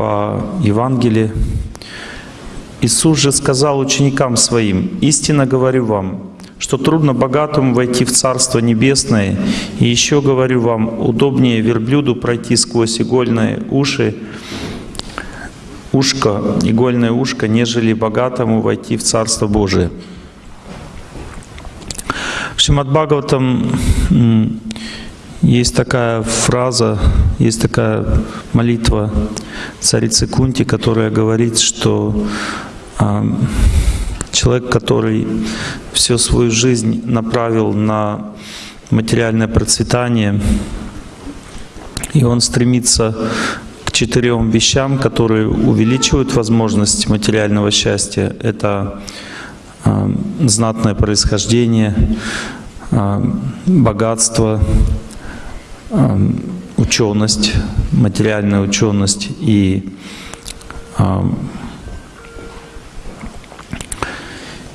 по Евангелию. Иисус же сказал ученикам Своим, «Истинно говорю вам, что трудно богатому войти в Царство Небесное, и еще говорю вам, удобнее верблюду пройти сквозь игольные уши, ушко, игольное ушко, нежели богатому войти в Царство Божие». В Шримад Бхагаватам есть такая фраза, есть такая молитва царицы Кунти, которая говорит, что человек, который всю свою жизнь направил на материальное процветание, и он стремится к четырем вещам, которые увеличивают возможность материального счастья. Это э, знатное происхождение, э, богатство, э, ученость, материальная ученость и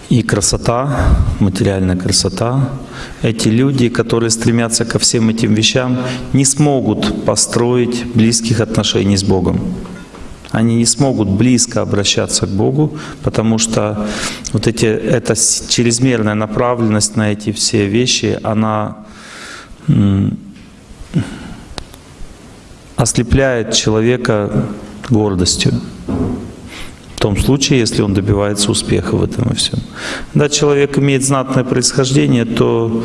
и красота, материальная красота. Эти люди, которые стремятся ко всем этим вещам, не смогут построить близких отношений с Богом. Они не смогут близко обращаться к Богу, потому что вот эти, эта чрезмерная направленность на эти все вещи, она ослепляет человека гордостью том случае, если он добивается успеха в этом и всем. Когда человек имеет знатное происхождение, то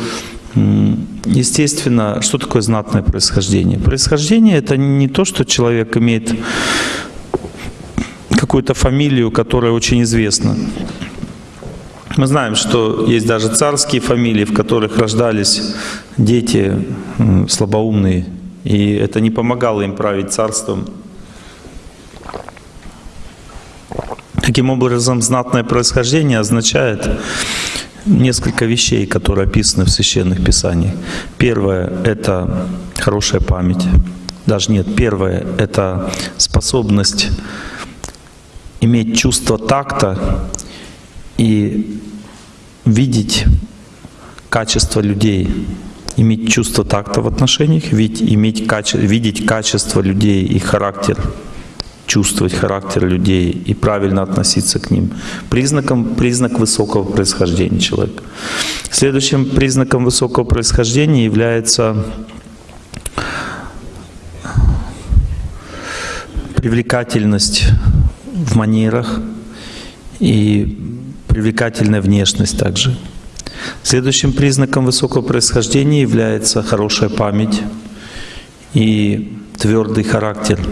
Естественно, что такое знатное происхождение? Происхождение — это не то, что человек имеет какую-то фамилию, которая очень известна. Мы знаем, что есть даже царские фамилии, в которых рождались дети слабоумные, и это не помогало им править царством. Таким образом, знатное происхождение означает несколько вещей, которые описаны в Священных Писаниях. Первое — это хорошая память. Даже нет, первое — это способность иметь чувство такта и видеть качество людей, иметь чувство такта в отношениях, ведь иметь каче, видеть качество людей и характер чувствовать характер людей и правильно относиться к ним. Признаком, признак высокого происхождения человека. Следующим признаком высокого происхождения является привлекательность в манерах и привлекательная внешность также. Следующим признаком высокого происхождения является хорошая память и твердый характер –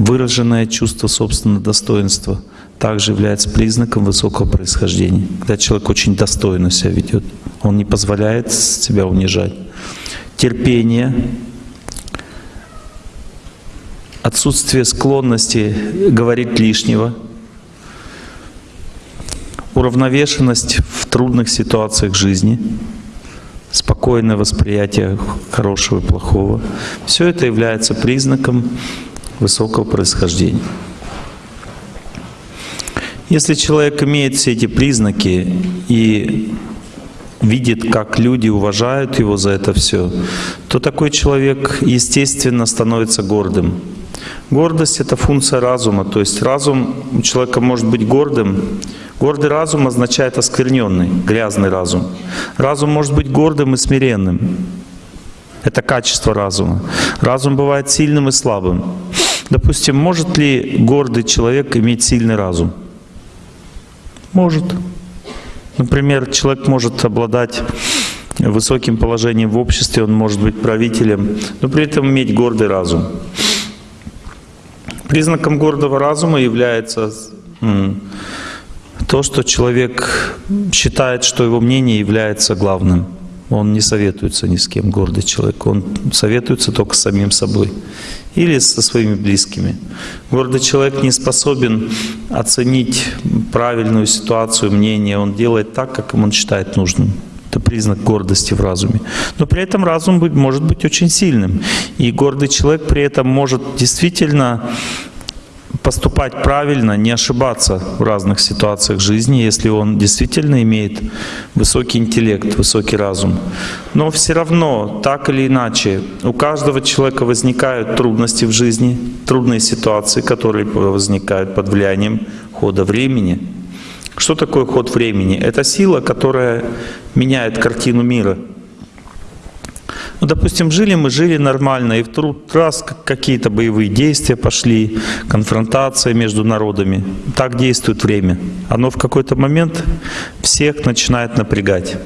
Выраженное чувство собственного достоинства также является признаком высокого происхождения. Когда человек очень достойно себя ведет, он не позволяет себя унижать. Терпение, отсутствие склонности говорить лишнего, уравновешенность в трудных ситуациях жизни, спокойное восприятие хорошего и плохого. Все это является признаком высокого происхождения. Если человек имеет все эти признаки и видит, как люди уважают его за это все, то такой человек, естественно, становится гордым. Гордость — это функция разума, то есть разум у человека может быть гордым. Гордый разум означает оскверненный, грязный разум. Разум может быть гордым и смиренным. Это качество разума. Разум бывает сильным и слабым. Допустим, может ли гордый человек иметь сильный разум? Может. Например, человек может обладать высоким положением в обществе, он может быть правителем, но при этом иметь гордый разум. Признаком гордого разума является то, что человек считает, что его мнение является главным. Он не советуется ни с кем, гордый человек. Он советуется только с самим собой или со своими близкими. Гордый человек не способен оценить правильную ситуацию, мнение. Он делает так, как он считает нужным. Это признак гордости в разуме. Но при этом разум может быть очень сильным. И гордый человек при этом может действительно поступать правильно, не ошибаться в разных ситуациях жизни, если он действительно имеет высокий интеллект, высокий разум. Но все равно, так или иначе, у каждого человека возникают трудности в жизни, трудные ситуации, которые возникают под влиянием хода времени. Что такое ход времени? Это сила, которая меняет картину мира — ну, допустим, жили мы, жили нормально, и вдруг раз какие-то боевые действия пошли, конфронтация между народами. Так действует время. Оно в какой-то момент всех начинает напрягать.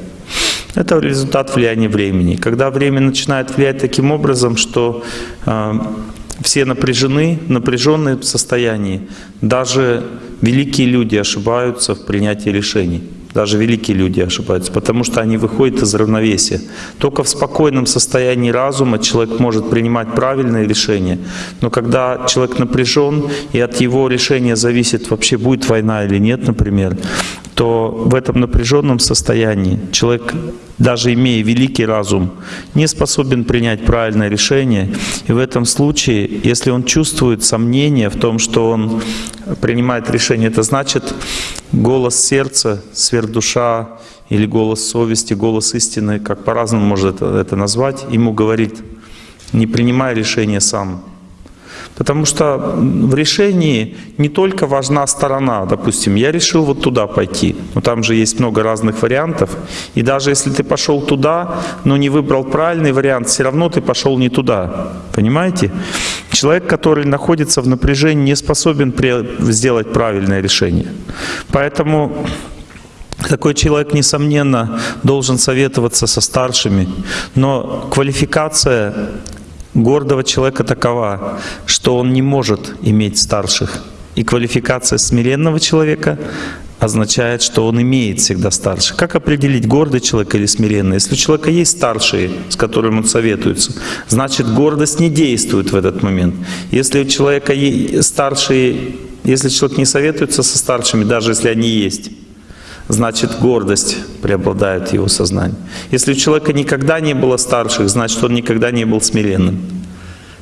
Это результат влияния времени. Когда время начинает влиять таким образом, что э, все напряжены, напряженные в состоянии, даже великие люди ошибаются в принятии решений. Даже великие люди ошибаются, потому что они выходят из равновесия. Только в спокойном состоянии разума человек может принимать правильные решения. Но когда человек напряжен, и от его решения зависит, вообще будет война или нет, например, то в этом напряженном состоянии человек, даже имея великий разум, не способен принять правильное решение. И в этом случае, если он чувствует сомнение в том, что он принимает решение, это значит голос сердца, сверхдуша или голос совести, голос истины, как по-разному можно это, это назвать, ему говорит, не принимай решение сам, Потому что в решении не только важна сторона. Допустим, я решил вот туда пойти, но там же есть много разных вариантов. И даже если ты пошел туда, но не выбрал правильный вариант, все равно ты пошел не туда. Понимаете? Человек, который находится в напряжении, не способен сделать правильное решение. Поэтому такой человек, несомненно, должен советоваться со старшими, но квалификация гордого человека такова, что он не может иметь старших. И квалификация смиренного человека означает, что он имеет всегда старших. Как определить, гордый человек или смиренный? Если у человека есть старшие, с которыми он советуется, значит гордость не действует в этот момент. Если у человека есть старшие, если человек не советуется со старшими, даже если они есть, значит гордость преобладает в его сознании. Если у человека никогда не было старших, значит он никогда не был смиренным.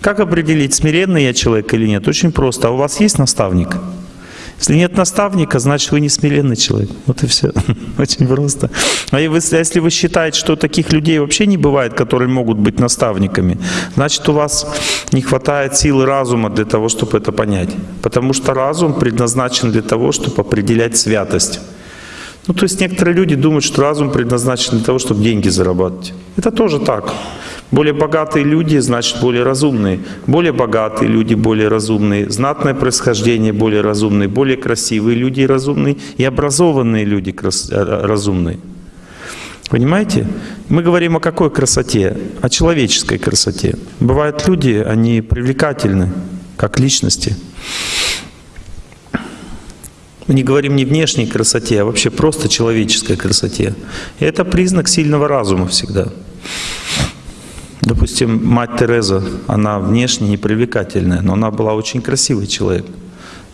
Как определить, смиренный я человек или нет? Очень просто. А у вас есть наставник? Если нет наставника, значит вы не смиренный человек. Вот и все. Очень просто. А если вы считаете, что таких людей вообще не бывает, которые могут быть наставниками, значит у вас не хватает силы разума для того, чтобы это понять. Потому что разум предназначен для того, чтобы определять святость. Ну, то есть некоторые люди думают, что разум предназначен для того, чтобы деньги зарабатывать. Это тоже так. Более богатые люди, значит, более разумные. Более богатые люди, более разумные. Знатное происхождение, более разумные. Более красивые люди, разумные. И образованные люди, э, разумные. Понимаете? Мы говорим о какой красоте? О человеческой красоте. Бывают люди, они привлекательны, как личности. Мы не говорим не внешней красоте, а вообще просто человеческой красоте. И это признак сильного разума всегда. Допустим, мать Тереза, она внешне непривлекательная, но она была очень красивый человек.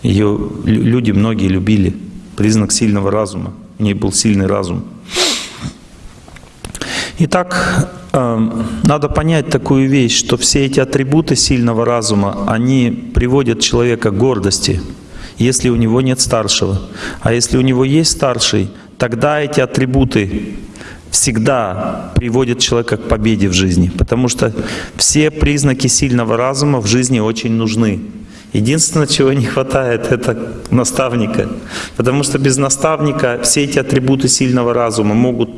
Ее люди многие любили. Признак сильного разума. У нее был сильный разум. Итак, эм, надо понять такую вещь, что все эти атрибуты сильного разума, они приводят человека к гордости если у него нет старшего. А если у него есть старший, тогда эти атрибуты всегда приводят человека к победе в жизни. Потому что все признаки сильного разума в жизни очень нужны. Единственное, чего не хватает, это наставника. Потому что без наставника все эти атрибуты сильного разума могут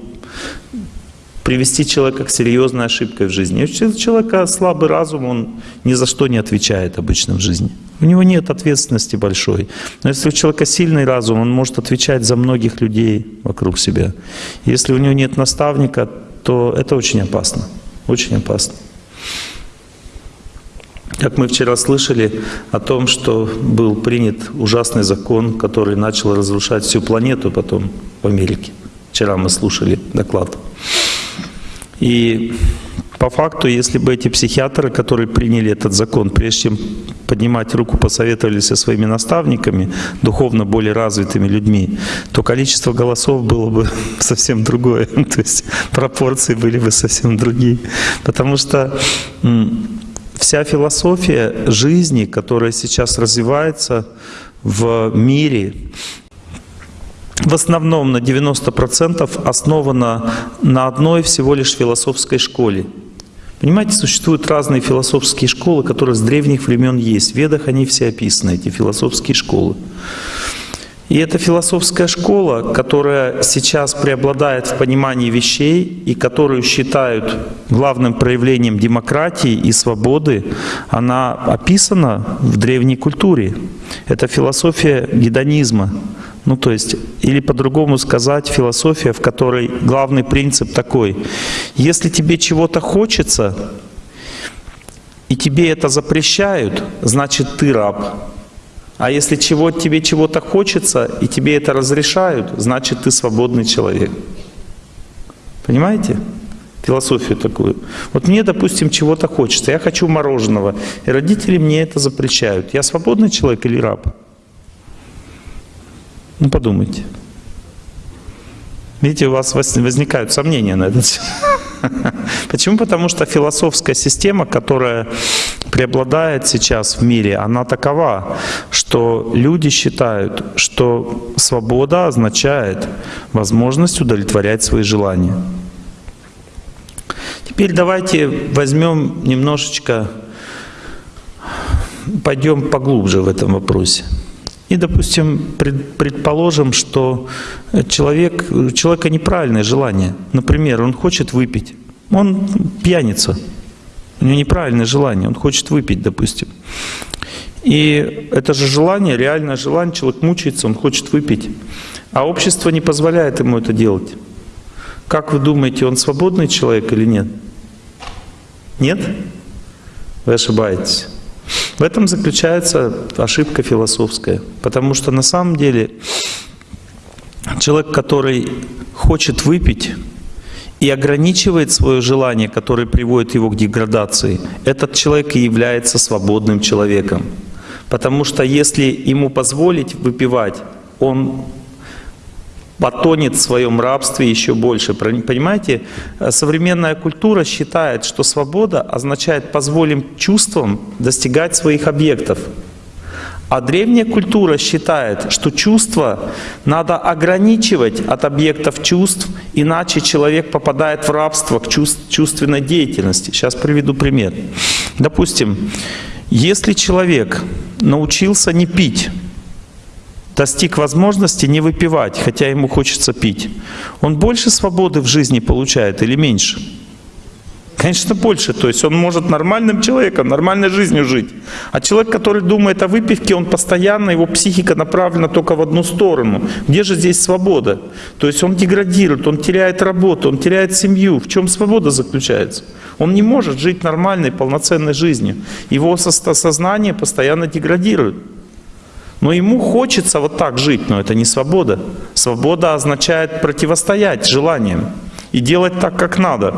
привести человека к серьезной ошибке в жизни. Если у человека слабый разум, он ни за что не отвечает обычно в жизни. У него нет ответственности большой. Но если у человека сильный разум, он может отвечать за многих людей вокруг себя. Если у него нет наставника, то это очень опасно. Очень опасно. Как мы вчера слышали о том, что был принят ужасный закон, который начал разрушать всю планету потом в Америке. Вчера мы слушали доклад. И по факту, если бы эти психиатры, которые приняли этот закон, прежде чем поднимать руку, посоветовались со своими наставниками, духовно более развитыми людьми, то количество голосов было бы совсем другое. То есть пропорции были бы совсем другие. Потому что вся философия жизни, которая сейчас развивается в мире, в основном на 90% основана на одной всего лишь философской школе. Понимаете, существуют разные философские школы, которые с древних времен есть. В Ведах они все описаны, эти философские школы. И эта философская школа, которая сейчас преобладает в понимании вещей и которую считают главным проявлением демократии и свободы, она описана в древней культуре. Это философия гедонизма. Ну, то есть, или по-другому сказать, философия, в которой главный принцип такой. Если тебе чего-то хочется, и тебе это запрещают, значит, ты раб. А если чего, тебе чего-то хочется, и тебе это разрешают, значит, ты свободный человек. Понимаете? Философию такую. Вот мне, допустим, чего-то хочется. Я хочу мороженого. И родители мне это запрещают. Я свободный человек или раб? Ну, подумайте. Видите, у вас возникают сомнения на этот счет. Почему? Потому что философская система, которая преобладает сейчас в мире, она такова, что люди считают, что свобода означает возможность удовлетворять свои желания. Теперь давайте возьмем немножечко, пойдем поглубже в этом вопросе. И, допустим, предположим, что человек, у человека неправильное желание. Например, он хочет выпить. Он пьяница. У него неправильное желание. Он хочет выпить, допустим. И это же желание, реальное желание, человек мучается, он хочет выпить. А общество не позволяет ему это делать. Как вы думаете, он свободный человек или нет? Нет? Вы ошибаетесь. В этом заключается ошибка философская. Потому что на самом деле человек, который хочет выпить и ограничивает свое желание, которое приводит его к деградации, этот человек и является свободным человеком. Потому что если ему позволить выпивать, он потонет в своем рабстве еще больше. Понимаете, современная культура считает, что свобода означает позволим чувствам достигать своих объектов. А древняя культура считает, что чувства надо ограничивать от объектов чувств, иначе человек попадает в рабство к чувственной деятельности. Сейчас приведу пример. Допустим, если человек научился не пить, достиг возможности не выпивать, хотя ему хочется пить, он больше свободы в жизни получает или меньше? Конечно, больше. То есть он может нормальным человеком, нормальной жизнью жить. А человек, который думает о выпивке, он постоянно, его психика направлена только в одну сторону. Где же здесь свобода? То есть он деградирует, он теряет работу, он теряет семью. В чем свобода заключается? Он не может жить нормальной, полноценной жизнью. Его сознание постоянно деградирует. Но ему хочется вот так жить, но это не свобода. Свобода означает противостоять желаниям и делать так, как надо.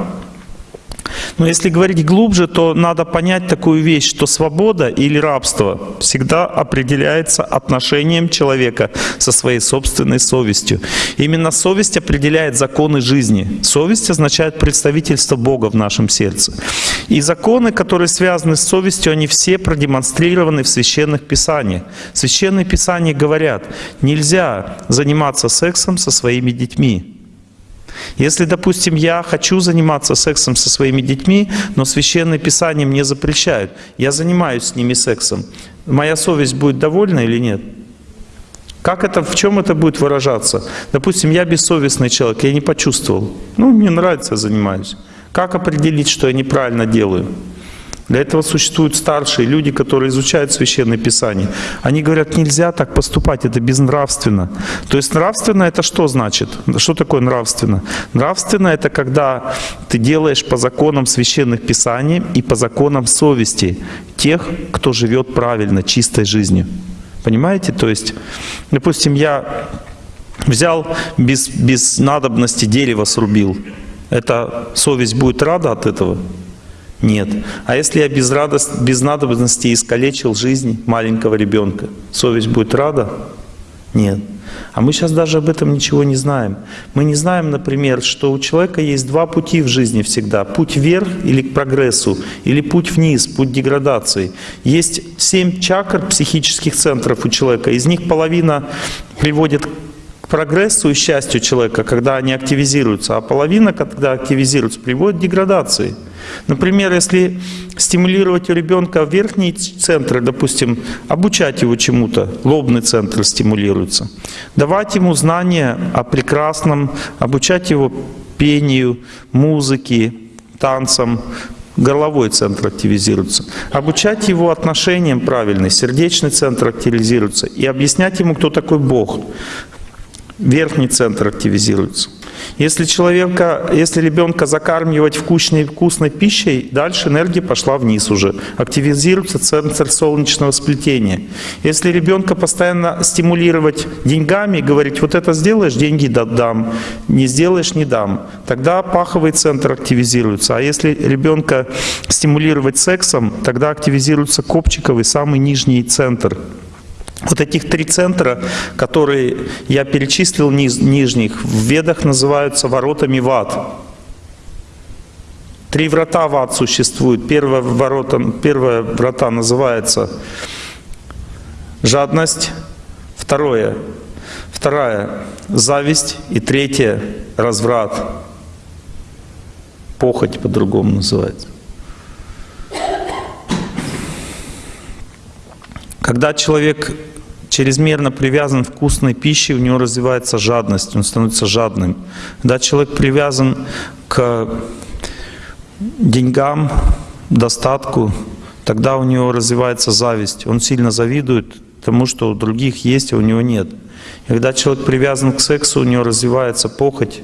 Но если говорить глубже, то надо понять такую вещь, что свобода или рабство всегда определяется отношением человека со своей собственной совестью. Именно совесть определяет законы жизни. Совесть означает представительство Бога в нашем сердце. И законы, которые связаны с совестью, они все продемонстрированы в Священных Писаниях. Священные Писания говорят, нельзя заниматься сексом со своими детьми. Если, допустим, я хочу заниматься сексом со своими детьми, но Священное Писание мне запрещают, я занимаюсь с ними сексом, моя совесть будет довольна или нет? Как это, в чем это будет выражаться? Допустим, я бессовестный человек, я не почувствовал. Ну, мне нравится, я занимаюсь. Как определить, что я неправильно делаю? Для этого существуют старшие люди, которые изучают Священное Писание. Они говорят, нельзя так поступать, это безнравственно. То есть нравственно это что значит? Что такое нравственно? Нравственно это когда ты делаешь по законам Священных Писаний и по законам совести тех, кто живет правильно, чистой жизнью. Понимаете? То есть, допустим, я взял без, без надобности дерево срубил. Это совесть будет рада от этого? Нет. А если я без, радость, без надобности искалечил жизнь маленького ребенка, совесть будет рада? Нет. А мы сейчас даже об этом ничего не знаем. Мы не знаем, например, что у человека есть два пути в жизни всегда. Путь вверх или к прогрессу, или путь вниз, путь деградации. Есть семь чакр психических центров у человека. Из них половина приводит к прогрессу и счастью человека, когда они активизируются, а половина, когда активизируются, приводит к деградации. Например, если стимулировать у ребенка верхние центры, допустим, обучать его чему-то, лобный центр стимулируется, давать ему знания о прекрасном, обучать его пению, музыке, танцам, горловой центр активизируется. Обучать его отношениям правильным, сердечный центр активизируется. И объяснять ему, кто такой Бог. Верхний центр активизируется. Если человека, если ребенка закармливать вкусной, вкусной пищей, дальше энергия пошла вниз уже. Активизируется центр солнечного сплетения. Если ребенка постоянно стимулировать деньгами, говорить, вот это сделаешь, деньги дам, не сделаешь, не дам, тогда паховый центр активизируется. А если ребенка стимулировать сексом, тогда активизируется копчиковый, самый нижний центр. Вот этих три центра, которые я перечислил низ, нижних, в ведах называются воротами в ад. Три врата в ад существуют. Первая ворота, первая врата называется жадность, второе, вторая зависть и третье разврат. Похоть по-другому называется. Когда человек чрезмерно привязан к вкусной пище, у него развивается жадность, он становится жадным. Когда человек привязан к деньгам, достатку, тогда у него развивается зависть. Он сильно завидует тому, что у других есть, а у него нет. И когда человек привязан к сексу, у него развивается похоть,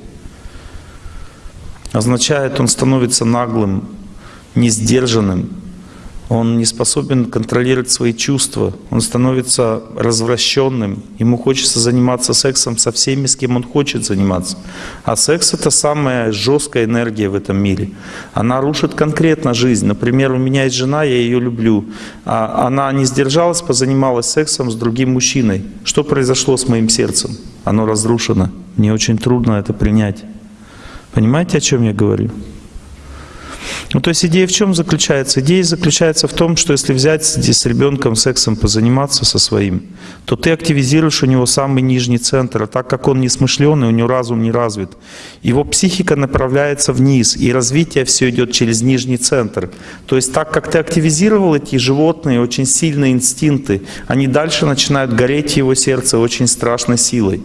означает, он становится наглым, несдержанным, он не способен контролировать свои чувства, он становится развращенным, ему хочется заниматься сексом со всеми, с кем он хочет заниматься. А секс — это самая жесткая энергия в этом мире. Она рушит конкретно жизнь. Например, у меня есть жена, я ее люблю. А она не сдержалась, позанималась сексом с другим мужчиной. Что произошло с моим сердцем? Оно разрушено. Мне очень трудно это принять. Понимаете, о чем я говорю? Ну, то есть идея в чем заключается? Идея заключается в том, что если взять с ребенком сексом позаниматься со своим, то ты активизируешь у него самый нижний центр, а так как он не смышленый, у него разум не развит, его психика направляется вниз, и развитие все идет через нижний центр. То есть так как ты активизировал эти животные, очень сильные инстинкты, они дальше начинают гореть его сердце очень страшной силой.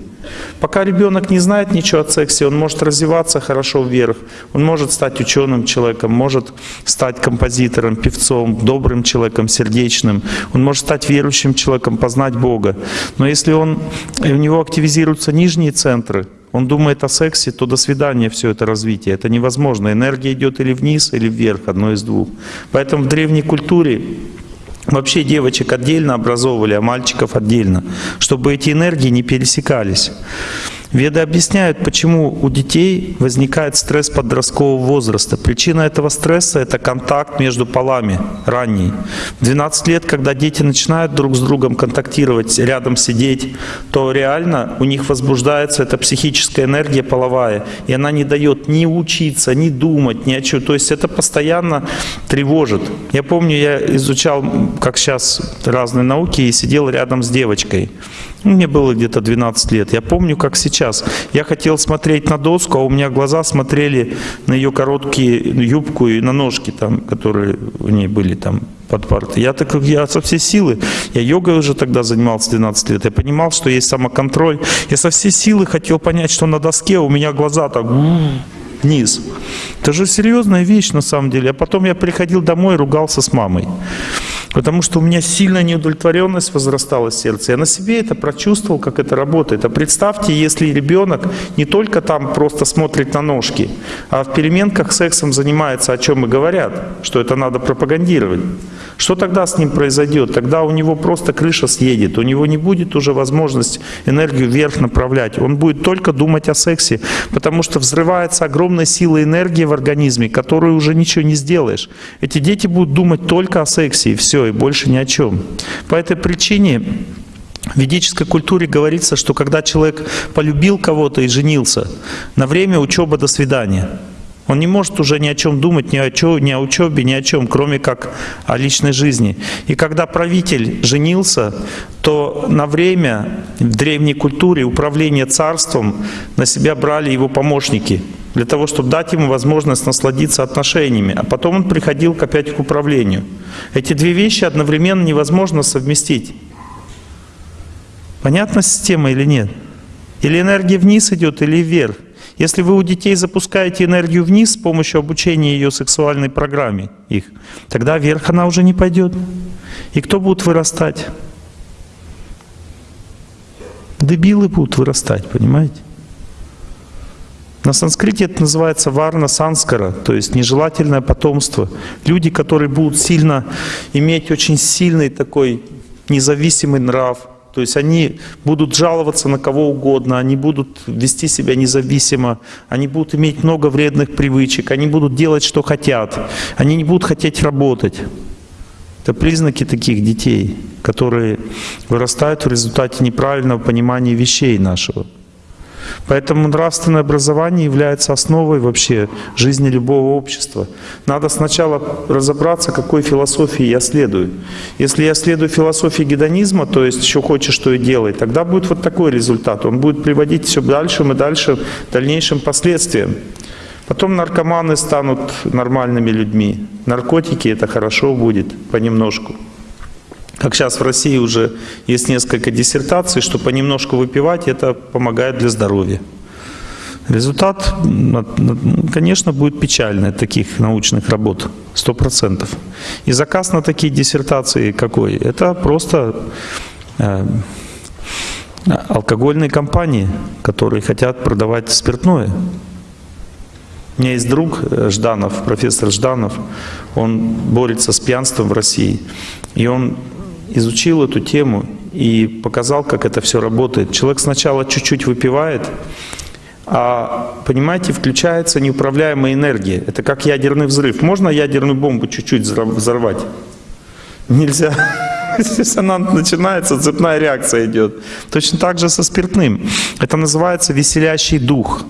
Пока ребенок не знает ничего о сексе, он может развиваться хорошо вверх, он может стать ученым человеком, может стать композитором, певцом, добрым человеком, сердечным, он может стать верующим человеком, познать Бога. Но если он, у него активизируются нижние центры, он думает о сексе, то до свидания все это развитие. Это невозможно. Энергия идет или вниз, или вверх, одно из двух. Поэтому в древней культуре Вообще девочек отдельно образовывали, а мальчиков отдельно, чтобы эти энергии не пересекались. Веды объясняют, почему у детей возникает стресс подросткового возраста. Причина этого стресса – это контакт между полами ранний. В 12 лет, когда дети начинают друг с другом контактировать, рядом сидеть, то реально у них возбуждается эта психическая энергия половая, и она не дает ни учиться, ни думать, ни о чем. То есть это постоянно тревожит. Я помню, я изучал, как сейчас, разные науки, и сидел рядом с девочкой. Мне было где-то 12 лет. Я помню, как сейчас. Я хотел смотреть на доску, а у меня глаза смотрели на ее короткие юбку и на ножки, там, которые у ней были там под партой. Я так я со всей силы, я йогой уже тогда занимался 12 лет, я понимал, что есть самоконтроль. Я со всей силы хотел понять, что на доске у меня глаза так вниз. Это же серьезная вещь на самом деле. А потом я приходил домой и ругался с мамой. Потому что у меня сильная неудовлетворенность возрастала в сердце. Я на себе это прочувствовал, как это работает. А представьте, если ребенок не только там просто смотрит на ножки, а в переменках сексом занимается, о чем и говорят, что это надо пропагандировать. Что тогда с ним произойдет? Тогда у него просто крыша съедет, у него не будет уже возможность энергию вверх направлять. Он будет только думать о сексе, потому что взрывается огромная сила энергии в организме, которую уже ничего не сделаешь. Эти дети будут думать только о сексе, и все, и больше ни о чем. По этой причине В ведической культуре говорится, что когда человек полюбил кого-то и женился, на время учеба до свидания. Он не может уже ни о чем думать, ни о, чё, ни о учебе, ни о чем, кроме как о личной жизни. И когда правитель женился, то на время в древней культуре управление царством на себя брали его помощники, для того, чтобы дать ему возможность насладиться отношениями. А потом он приходил опять к управлению. Эти две вещи одновременно невозможно совместить. Понятна система или нет? Или энергия вниз идет, или вверх. Если вы у детей запускаете энергию вниз с помощью обучения ее сексуальной программе, их, тогда вверх она уже не пойдет. И кто будет вырастать? Дебилы будут вырастать, понимаете? На санскрите это называется варна санскара, то есть нежелательное потомство. Люди, которые будут сильно иметь очень сильный такой независимый нрав, то есть они будут жаловаться на кого угодно, они будут вести себя независимо, они будут иметь много вредных привычек, они будут делать, что хотят, они не будут хотеть работать. Это признаки таких детей, которые вырастают в результате неправильного понимания вещей нашего. Поэтому нравственное образование является основой вообще жизни любого общества. Надо сначала разобраться, какой философии я следую. Если я следую философии гедонизма, то есть еще хочешь, что и делай, тогда будет вот такой результат. Он будет приводить все дальше и дальше дальнейшим последствиям. Потом наркоманы станут нормальными людьми. Наркотики это хорошо будет понемножку. Как сейчас в России уже есть несколько диссертаций, что понемножку выпивать это помогает для здоровья. Результат, конечно, будет печальный от таких научных работ, сто процентов. И заказ на такие диссертации какой? Это просто э, алкогольные компании, которые хотят продавать спиртное. У меня есть друг Жданов, профессор Жданов, он борется с пьянством в России. И он изучил эту тему и показал, как это все работает. Человек сначала чуть-чуть выпивает, а, понимаете, включается неуправляемая энергия. Это как ядерный взрыв. Можно ядерную бомбу чуть-чуть взорвать? Нельзя. Если она начинается, цепная реакция идет. Точно так же со спиртным. Это называется веселящий дух.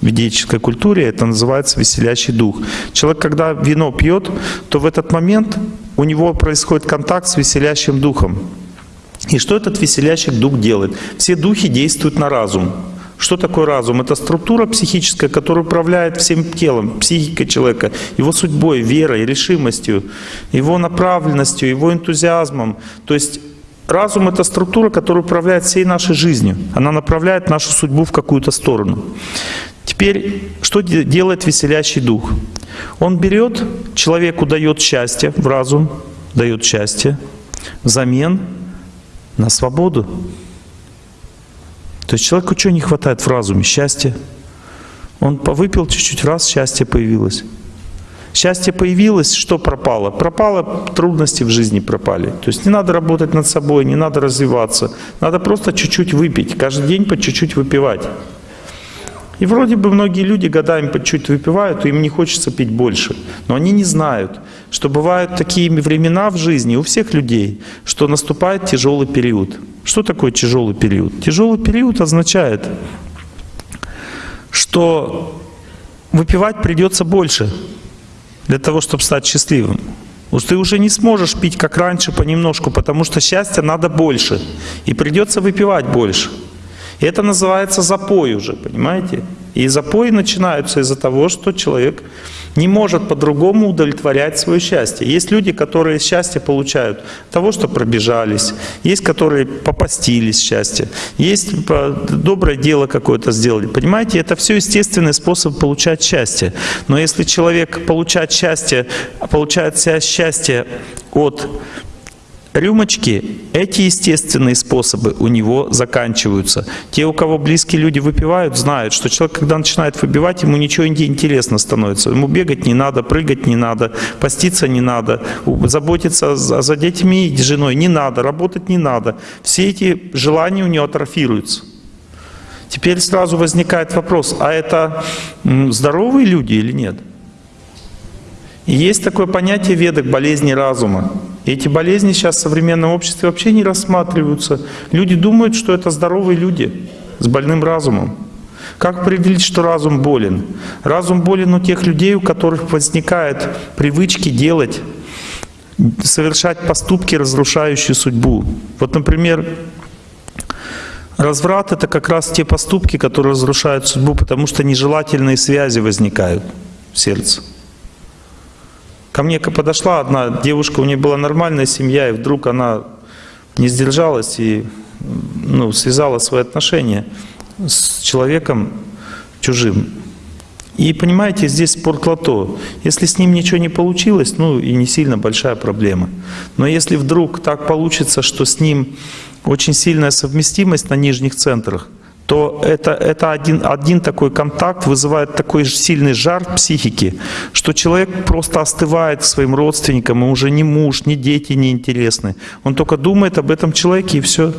В ведической культуре это называется веселящий дух. Человек, когда вино пьет, то в этот момент у него происходит контакт с веселящим духом. И что этот веселящий дух делает? Все духи действуют на разум. Что такое разум? Это структура психическая, которая управляет всем телом, психикой человека, его судьбой, верой, решимостью, его направленностью, его энтузиазмом. То есть разум — это структура, которая управляет всей нашей жизнью. Она направляет нашу судьбу в какую-то сторону. Теперь, что делает веселящий дух? Он берет, человеку дает счастье в разум, дает счастье взамен на свободу. То есть человеку что не хватает в разуме? Счастья. Он повыпил чуть-чуть, раз счастье появилось. Счастье появилось, что пропало? Пропало, трудности в жизни пропали. То есть не надо работать над собой, не надо развиваться. Надо просто чуть-чуть выпить, каждый день по чуть-чуть выпивать. И вроде бы многие люди годами по чуть выпивают, и им не хочется пить больше. Но они не знают, что бывают такие времена в жизни у всех людей, что наступает тяжелый период. Что такое тяжелый период? Тяжелый период означает, что выпивать придется больше для того, чтобы стать счастливым. Уж ты уже не сможешь пить, как раньше, понемножку, потому что счастья надо больше. И придется выпивать больше. Это называется запой уже, понимаете? И запои начинаются из-за того, что человек не может по-другому удовлетворять свое счастье. Есть люди, которые счастье получают от того, что пробежались, есть, которые попастились счастье, есть доброе дело какое-то сделали. Понимаете, это все естественный способ получать счастье. Но если человек получает счастье, получает счастье от рюмочки, эти естественные способы у него заканчиваются. Те, у кого близкие люди выпивают, знают, что человек, когда начинает выбивать, ему ничего не интересно становится. Ему бегать не надо, прыгать не надо, поститься не надо, заботиться за детьми и женой не надо, работать не надо. Все эти желания у него атрофируются. Теперь сразу возникает вопрос, а это здоровые люди или нет? И есть такое понятие ведок болезни разума. Эти болезни сейчас в современном обществе вообще не рассматриваются. Люди думают, что это здоровые люди с больным разумом. Как определить, что разум болен? Разум болен у тех людей, у которых возникают привычки делать, совершать поступки, разрушающие судьбу. Вот, например, разврат — это как раз те поступки, которые разрушают судьбу, потому что нежелательные связи возникают в сердце. Ко мне подошла одна девушка, у нее была нормальная семья, и вдруг она не сдержалась и ну, связала свои отношения с человеком чужим. И понимаете, здесь спортлото. Если с ним ничего не получилось, ну и не сильно большая проблема. Но если вдруг так получится, что с ним очень сильная совместимость на нижних центрах, то это, это один, один такой контакт вызывает такой сильный жар психики, что человек просто остывает своим родственникам, ему уже ни муж, ни дети не интересны. Он только думает об этом человеке и все.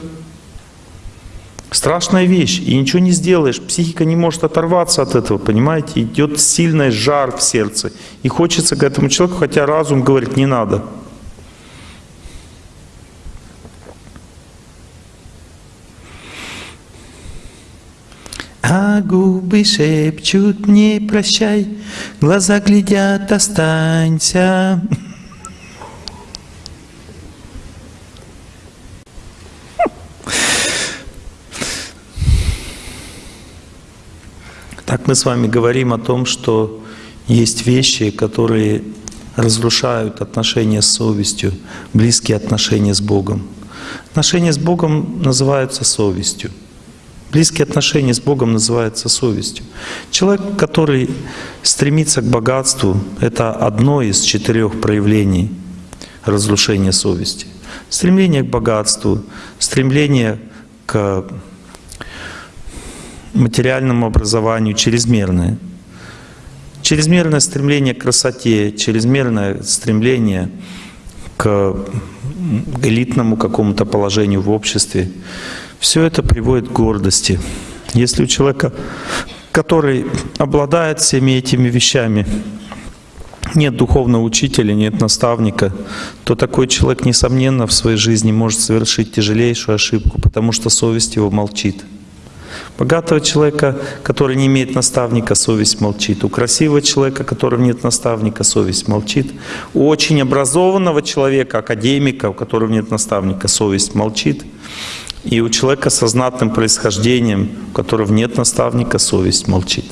Страшная вещь, и ничего не сделаешь. Психика не может оторваться от этого, понимаете? Идет сильный жар в сердце. И хочется к этому человеку, хотя разум говорит, не надо. Губы шепчут не прощай, глаза глядят, останься. Так мы с вами говорим о том, что есть вещи, которые разрушают отношения с совестью, близкие отношения с Богом. Отношения с Богом называются совестью. Близкие отношения с Богом называются совестью. Человек, который стремится к богатству, это одно из четырех проявлений разрушения совести. Стремление к богатству, стремление к материальному образованию чрезмерное. Чрезмерное стремление к красоте, чрезмерное стремление к элитному какому-то положению в обществе. Все это приводит к гордости. Если у человека, который обладает всеми этими вещами, нет духовного учителя, нет наставника, то такой человек, несомненно, в своей жизни может совершить тяжелейшую ошибку, потому что совесть его молчит. Богатого человека, который не имеет наставника, совесть молчит. У красивого человека, которого нет наставника, совесть молчит. У очень образованного человека, академика, у которого нет наставника, совесть молчит. И у человека со знатным происхождением, у которого нет наставника, совесть молчит.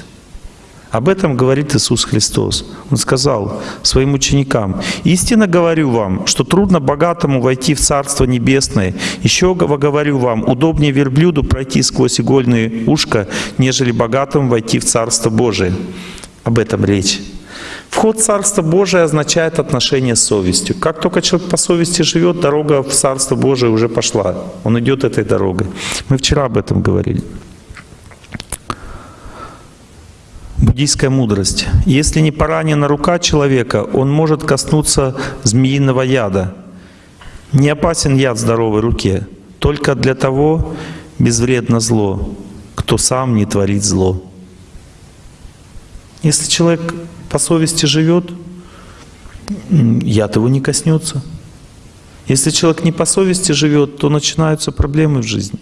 Об этом говорит Иисус Христос. Он сказал своим ученикам, «Истинно говорю вам, что трудно богатому войти в Царство Небесное. Еще говорю вам, удобнее верблюду пройти сквозь игольное ушко, нежели богатому войти в Царство Божие». Об этом речь. Вход в Царство Божие означает отношение с совестью. Как только человек по совести живет, дорога в Царство Божие уже пошла. Он идет этой дорогой. Мы вчера об этом говорили. Буддийская мудрость. Если не поранена рука человека, он может коснуться змеиного яда. Не опасен яд здоровой руке, только для того безвредно зло, кто сам не творит зло. Если человек по совести живет, яд его не коснется. Если человек не по совести живет, то начинаются проблемы в жизни.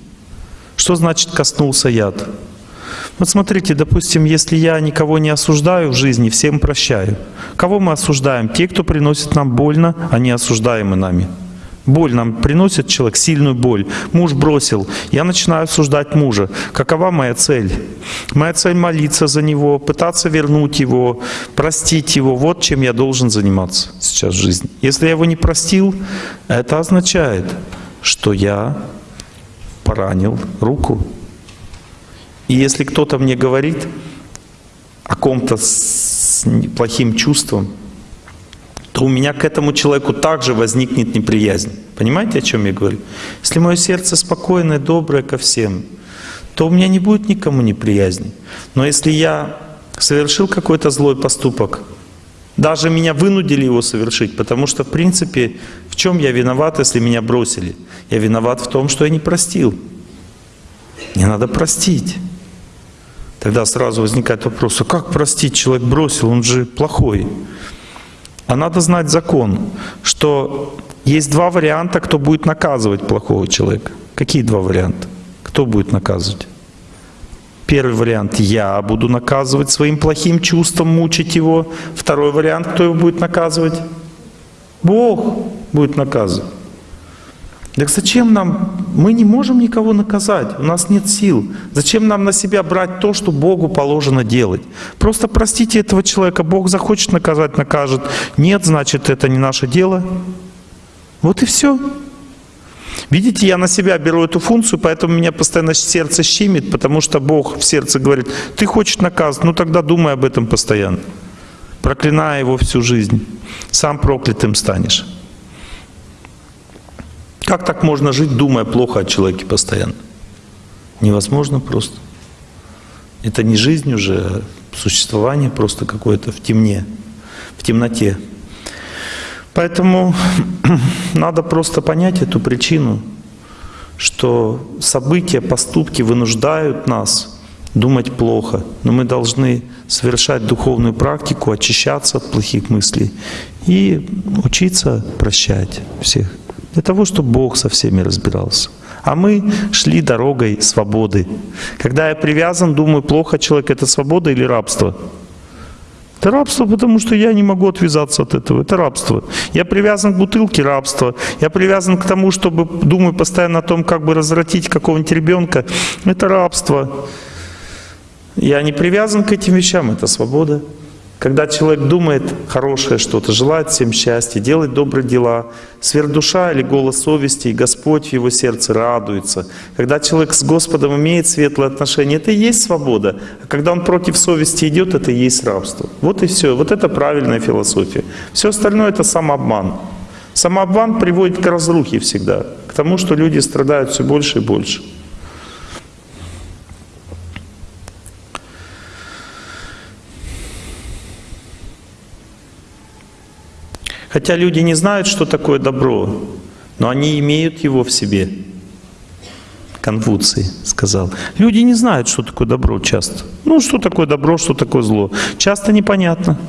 Что значит коснулся яд? Вот смотрите, допустим, если я никого не осуждаю в жизни, всем прощаю. Кого мы осуждаем? Те, кто приносит нам больно, они осуждаемы нами. Боль нам приносит человек, сильную боль. Муж бросил. Я начинаю осуждать мужа. Какова моя цель? Моя цель молиться за него, пытаться вернуть его, простить его. Вот чем я должен заниматься сейчас в жизни. Если я его не простил, это означает, что я поранил руку. И если кто-то мне говорит о ком-то с плохим чувством, то у меня к этому человеку также возникнет неприязнь. Понимаете, о чем я говорю? Если мое сердце спокойное, доброе ко всем, то у меня не будет никому неприязни. Но если я совершил какой-то злой поступок, даже меня вынудили его совершить, потому что, в принципе, в чем я виноват, если меня бросили? Я виноват в том, что я не простил. Мне надо простить. Тогда сразу возникает вопрос, а как простить? Человек бросил, он же плохой. А надо знать закон, что есть два варианта, кто будет наказывать плохого человека. Какие два варианта? Кто будет наказывать? Первый вариант – я буду наказывать своим плохим чувством, мучить его. Второй вариант – кто его будет наказывать? Бог будет наказывать. Так зачем нам, мы не можем никого наказать, у нас нет сил. Зачем нам на себя брать то, что Богу положено делать? Просто простите этого человека, Бог захочет наказать, накажет. Нет, значит, это не наше дело. Вот и все. Видите, я на себя беру эту функцию, поэтому меня постоянно сердце щемит, потому что Бог в сердце говорит, ты хочешь наказывать, ну тогда думай об этом постоянно. Проклиная его всю жизнь, сам проклятым станешь. Как так можно жить, думая плохо о человеке постоянно? Невозможно просто. Это не жизнь уже, а существование просто какое-то в темне, в темноте. Поэтому надо просто понять эту причину, что события, поступки вынуждают нас думать плохо, но мы должны совершать духовную практику, очищаться от плохих мыслей и учиться прощать всех. Для того, чтобы Бог со всеми разбирался. А мы шли дорогой свободы. Когда я привязан, думаю, плохо человек, это свобода или рабство? Это рабство, потому что я не могу отвязаться от этого. Это рабство. Я привязан к бутылке – рабство. Я привязан к тому, чтобы думаю постоянно о том, как бы развратить какого-нибудь ребенка. Это рабство. Я не привязан к этим вещам – это свобода. Когда человек думает хорошее что-то, желает всем счастья, делает добрые дела, сверхдуша или голос совести, и Господь в его сердце радуется. Когда человек с Господом имеет светлые отношения, это и есть свобода. А когда он против совести идет, это и есть рабство. Вот и все. Вот это правильная философия. Все остальное это самообман. Самообман приводит к разрухе всегда, к тому, что люди страдают все больше и больше. Хотя люди не знают, что такое добро, но они имеют его в себе. Конфуций сказал. Люди не знают, что такое добро часто. Ну, что такое добро, что такое зло. Часто непонятно.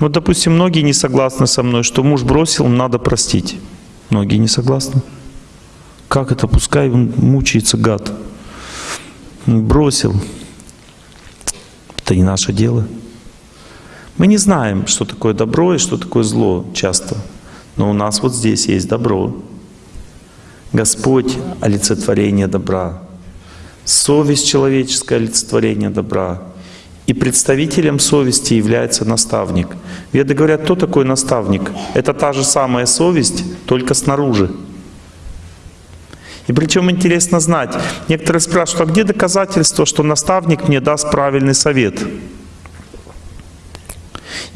Вот, допустим, многие не согласны со мной, что муж бросил, надо простить. Многие не согласны. Как это? Пускай он мучается, гад. Бросил. Это не наше дело. Мы не знаем, что такое добро и что такое зло часто. Но у нас вот здесь есть добро. Господь — олицетворение добра. Совесть человеческое — олицетворение добра. И представителем совести является наставник. Веды говорят, кто такой наставник? Это та же самая совесть, только снаружи. И причем интересно знать, некоторые спрашивают, а где доказательство, что наставник мне даст правильный совет?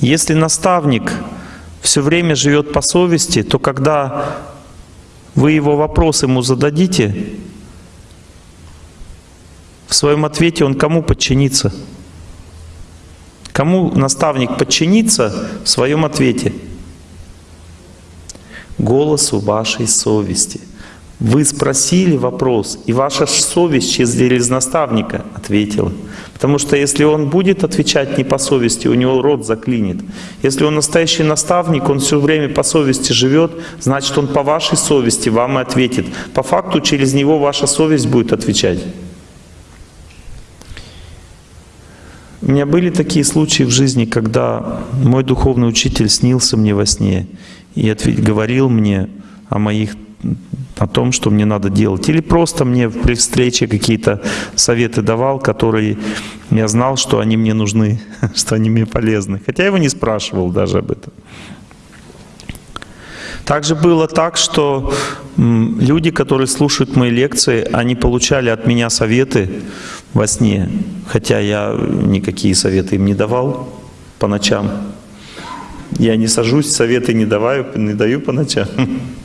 Если наставник все время живет по совести, то когда вы его вопрос ему зададите, в своем ответе он кому подчинится? Кому наставник подчинится в своем ответе? Голосу вашей совести – вы спросили вопрос, и ваша совесть через наставника ответила. Потому что если он будет отвечать не по совести, у него рот заклинит. Если он настоящий наставник, он все время по совести живет, значит он по вашей совести вам и ответит. По факту через него ваша совесть будет отвечать. У меня были такие случаи в жизни, когда мой духовный учитель снился мне во сне и говорил мне о моих о том, что мне надо делать. Или просто мне при встрече какие-то советы давал, которые я знал, что они мне нужны, что они мне полезны. Хотя я его не спрашивал даже об этом. Также было так, что люди, которые слушают мои лекции, они получали от меня советы во сне, хотя я никакие советы им не давал по ночам. Я не сажусь, советы не, даваю, не даю по ночам.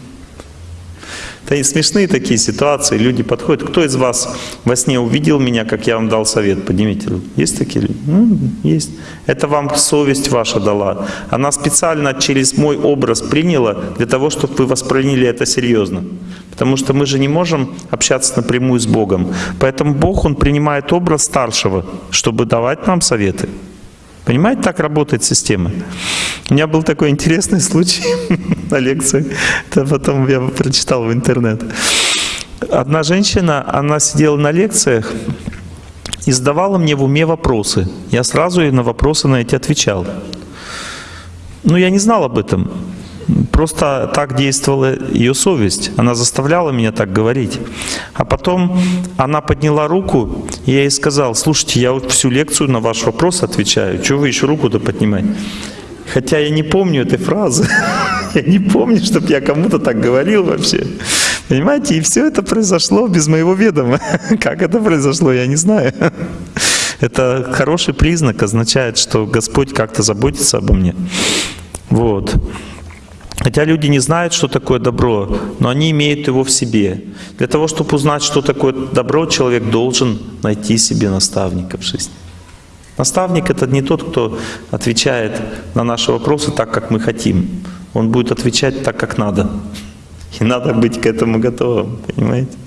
Это и смешные такие ситуации. Люди подходят. Кто из вас во сне увидел меня, как я вам дал совет? Поднимите руку. Есть такие люди? Ну, есть. Это вам совесть ваша дала. Она специально через мой образ приняла для того, чтобы вы восприняли это серьезно. Потому что мы же не можем общаться напрямую с Богом. Поэтому Бог, Он принимает образ старшего, чтобы давать нам советы. Понимаете, так работает система. У меня был такой интересный случай на лекции, это потом я прочитал в интернет. Одна женщина, она сидела на лекциях и задавала мне в уме вопросы. Я сразу ей на вопросы на эти отвечал. Ну, я не знал об этом. Просто так действовала ее совесть. Она заставляла меня так говорить. А потом она подняла руку, я ей сказал, слушайте, я вот всю лекцию на ваш вопрос отвечаю. Чего вы еще руку-то поднимать? Хотя я не помню этой фразы. Я не помню, чтобы я кому-то так говорил вообще. Понимаете, и все это произошло без моего ведома. Как это произошло, я не знаю. Это хороший признак, означает, что Господь как-то заботится обо мне. Вот. Хотя люди не знают, что такое добро, но они имеют его в себе. Для того, чтобы узнать, что такое добро, человек должен найти себе наставника в жизни. Наставник — это не тот, кто отвечает на наши вопросы так, как мы хотим. Он будет отвечать так, как надо. И надо быть к этому готовым, понимаете?